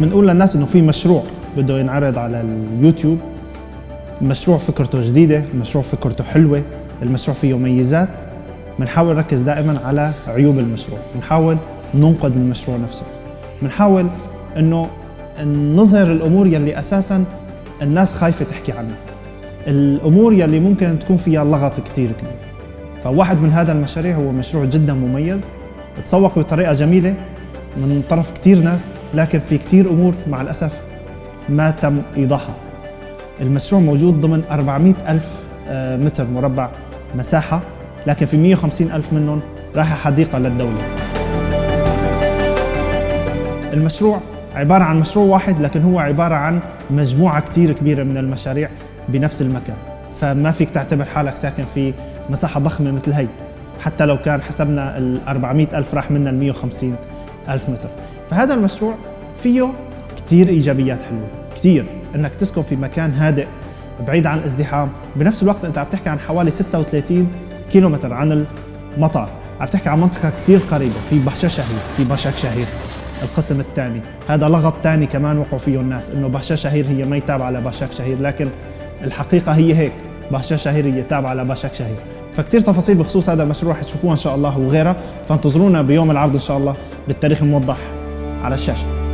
بنقول للناس إنه في مشروع بده ينعرض على اليوتيوب مشروع فكرته جديدة المشروع فكرته حلوة المشروع فيه ميزات بنحاول نركز دائما على عيوب المشروع بنحاول ننقد المشروع نفسه. بنحاول إنه نظهر الأمور يلي أساسا الناس خايفة تحكي عنها. الأمور يلي ممكن تكون فيها لغط كثير كبير. فواحد من هذا المشاريع هو مشروع جدا مميز تسوق بطريقة جميلة من طرف كثير ناس. لكن في كثير أمور مع الأسف ما تم إيضاحها. المشروع موجود ضمن 400 ألف آه، متر مربع مساحة لكن في 150 ألف منهم رايحة حديقة للدولة. المشروع عبارة عن مشروع واحد لكن هو عبارة عن مجموعة كتير كبيرة من المشاريع بنفس المكان. فما فيك تعتبر حالك ساكن في مساحة ضخمة مثل هي حتى لو كان حسبنا ال 400 ألف راح منا ال 150 ألف متر. فهذا المشروع فيه كتير إيجابيات حلوة كتير. إنك تسكن في مكان هادئ بعيد عن الازدحام بنفس الوقت أنت عم تحكي عن حوالي 36 كيلومتر عن المطار. عم تحكي عن منطقة كثير قريبة في بهشة شهير في بشك شهير القسم الثاني. هذا لغط ثاني كمان وقعوا فيه الناس إنه بهشة شهير هي ما تابعه لبشك شهير لكن الحقيقة هي هيك بهشة شهير هي تابعة لبشك شهير. فكتير تفاصيل بخصوص هذا المشروع رح تشوفوها إن شاء الله وغيرها فانتظرونا بيوم العرض إن شاء الله بالتاريخ الموضح. على الشاشة.